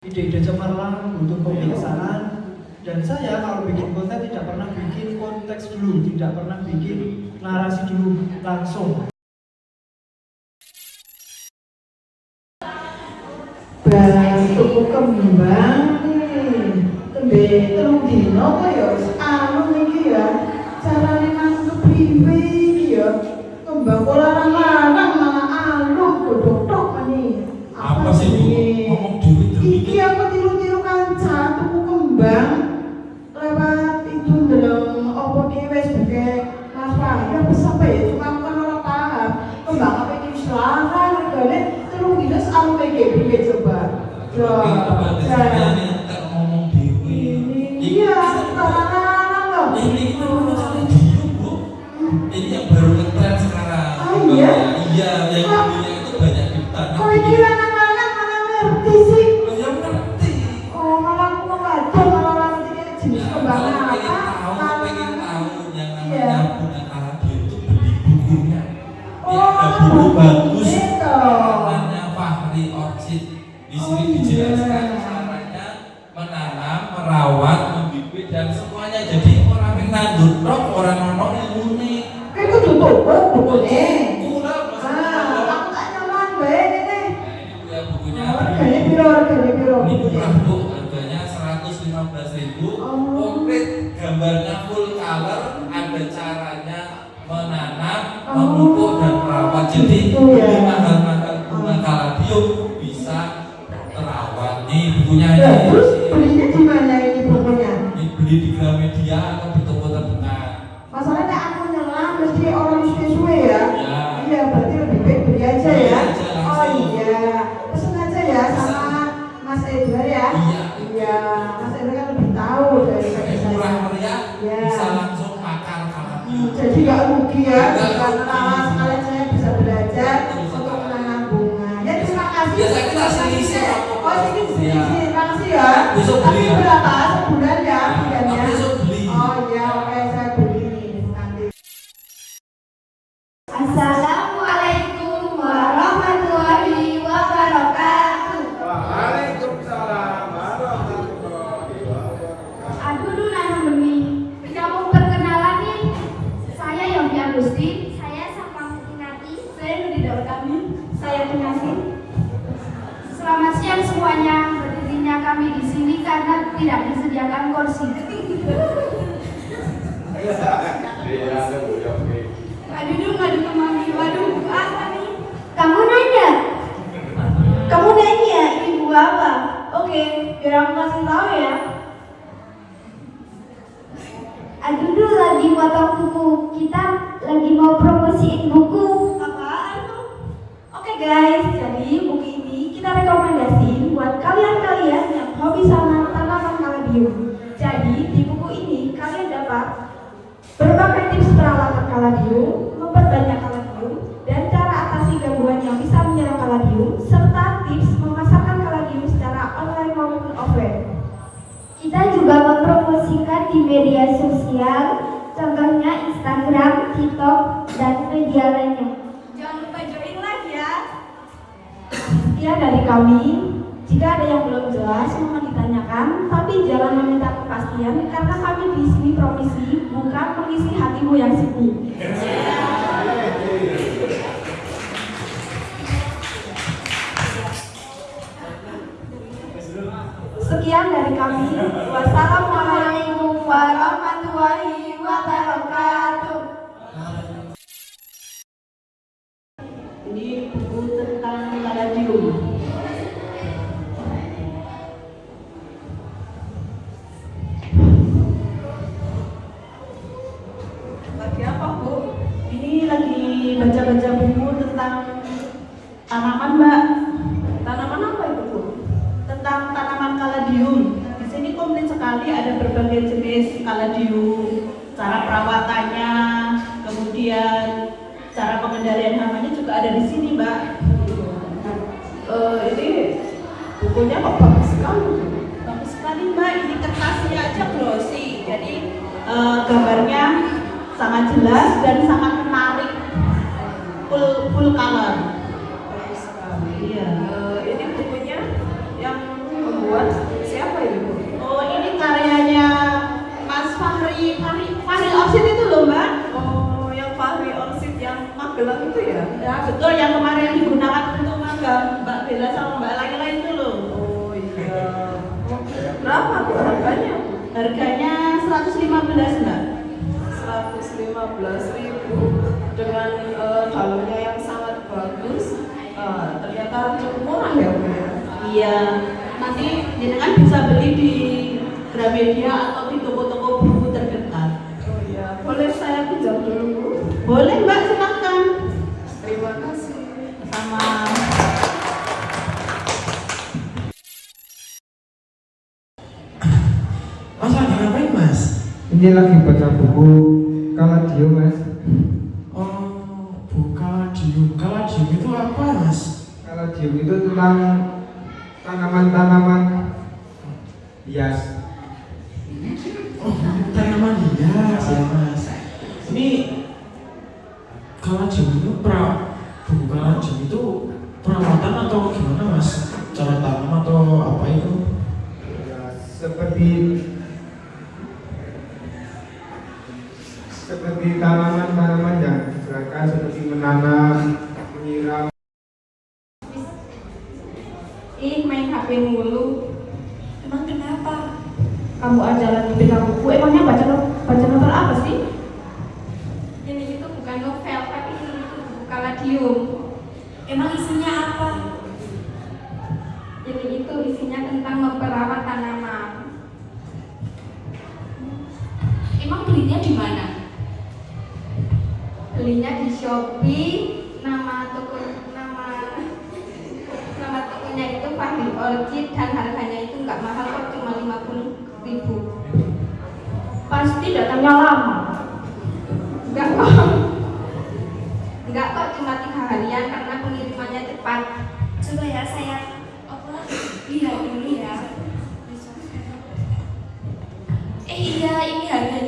ide-ide cemerlang butuh pembiasaan dan saya kalau bikin konten tidak pernah bikin konteks dulu tidak pernah bikin narasi dulu langsung Batuk kembang tembe telung dino kok ya wis anu iki ya. Carane iki ya. Kembang kok larang-larang malah alum godhok tok mani. Apa sih, yang baru ngetren sekarang. Oh, iya? Iya, yang dulunya itu banyak ditanam. Kok ini lanang-lanang malah ngerti sih? Oh, yang ngerti. Oh, malah aku mau ngajak malah orang ini jenis kembang Kalau apa? pengen tahu, pengen tahu yang Iya. namanya bunga kaladio itu beli bukunya. Oh, ada buku bagus. Namanya Fahri Orchid. Di sini Oh, dijelaskan Oh, piro, piro Ini murah bu, harganya 115.000 Oh. Komplit gambarnya full color, ada caranya menanam, Oh. memupuk dan merawat. Jadi Gitu ya. beli mahal-mahal bunga kaladium bisa terawat. Nih bukunya Ya, ini. terus belinya di mana ini bukunya? Ini beli di Gramedia atau kaladium. Hmm, Agustin. Saya Sapa Mutinati. Saya Nudi Daud Kami. Saya Penyasin. Selamat siang semuanya. Berdirinya kami di sini karena tidak disediakan kursi. Aduh, dong, aduh kemami. Waduh, apa nih? Kamu nanya? Kamu nanya, ini buku apa? Oke, biar aku kasih tahu ya. Aduh, dulu lagi potong buku. Kita lagi mau promosiin buku. Apaan tuh? Oke guys, jadi buku ini kita rekomendasiin buat kalian-kalian yang hobi sama tanaman kaladium. Jadi di buku ini kalian dapat berbagai tips perawatan kaladium, memperbanyak kaladium, dan cara atasi gangguan yang bisa menyerang kaladium, serta tips memasarkan kaladium secara online maupun offline. Kita juga mempromosikan di media sosial, contohnya Instagram, TikTok, dan media lainnya. Jangan lupa join live ya. Sekian dari kami. Jika ada yang belum jelas, mohon ditanyakan, tapi jangan meminta kepastian karena kami di sini promisi, bukan mengisi hatimu yang sibuk. Sekian dari kami. Wassalamualaikum warahmatullahi wabarakatuh. Ini buku tentang kaladium. Lagi apa bu? Ini lagi baca-baca buku tentang tanaman mbak. Tanaman apa itu bu? Tentang tanaman kaladium. Di sini komplit sekali ada berbagai jenis kaladium, cara perawatannya, kemudian cara pengendalian hamanya juga ada di sini mbak. Eh, ini bukunya kok bagus sekali. Bagus sekali mbak. Ini kertasnya aja glossy. Jadi eh, gambarnya sangat jelas dan sangat menarik. Full full color. Harganya? Harganya 115 mbak. 115 ribu dengan dalamnya yang sangat bagus Eh, ternyata cukup murah ya Bu ya? Iya. Nanti jenengan bisa beli di Gramedia atau di toko-toko buku terdekat. oh iya boleh saya pinjam dulu Bu Boleh mbak Ini lagi baca buku Kaladio mas. Oh, buka diem. Kalau diem itu apa mas? Kaladio itu tentang tanaman-tanaman hias. Oh, tanaman hias ya mas. Ini kalau diem itu pra buku kalau diem itu perawatan atau gimana mas? Cara tanam atau apa itu? Ya, seperti seperti tanaman-tanaman yang gerakan seperti menanam, menyiram. Ih, main HP mulu. Emang kenapa? Kamu aja lagi pegang buku. Emangnya baca baca novel apa sih? Ini itu bukan novel, tapi ini itu buku kaladium. Emang isinya apa? Ini itu isinya tentang memperawat tanaman. Shopee. Nama toko nama nama tokonya itu Fahri Orchid dan harganya itu nggak mahal kok cuma 50 ribu. Pasti datangnya lama. Enggak kok. Enggak kok cuma tiga harian karena pengirimannya cepat. Coba ya saya apa? Lihat dulu ya. Eh iya, ini harganya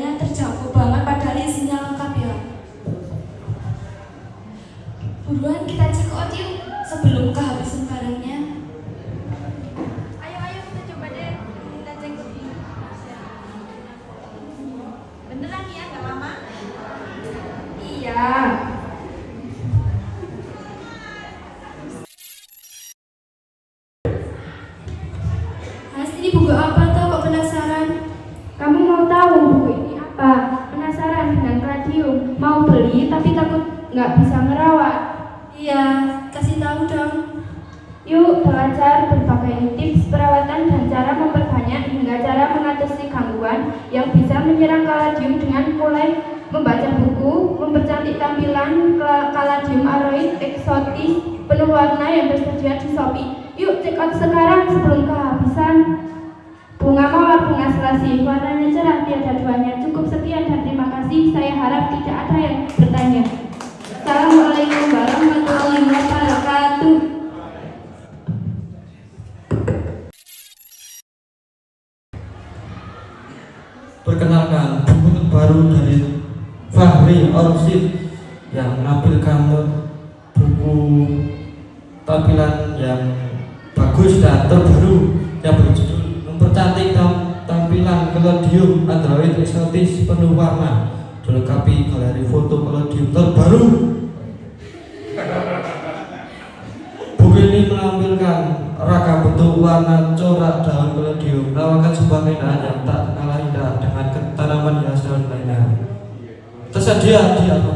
radium? Mau beli tapi takut nggak bisa ngerawat. Iya, kasih tahu dong. Yuk belajar berbagai tips perawatan dan cara memperbanyak hingga cara mengatasi gangguan yang bisa menyerang kaladium dengan mulai membaca buku, mempercantik tampilan kaladium aroid eksotis penuh warna yang tersedia di Shopee. Yuk check out sekarang sebelum kehabisan. Bunga mawar bunga selasi, warnanya cerah tiada duanya. Cukup sekian dan terima kasih. Saya harap tidak ada yang bertanya. Assalamualaikum warahmatullahi wabarakatuh. Perkenalkan, buku terbaru dari Fahri Orsid yang menampilkan buku tampilan yang bagus dan terbaru yang berjudul mempercantik tam- tampilan kelodium Android eksotis penuh warna dilengkapi galeri foto kelodium terbaru. Buku ini menampilkan ragam bentuk warna corak daun kelodium menawarkan sebuah keindahan yang tak tersedia di Alfamaret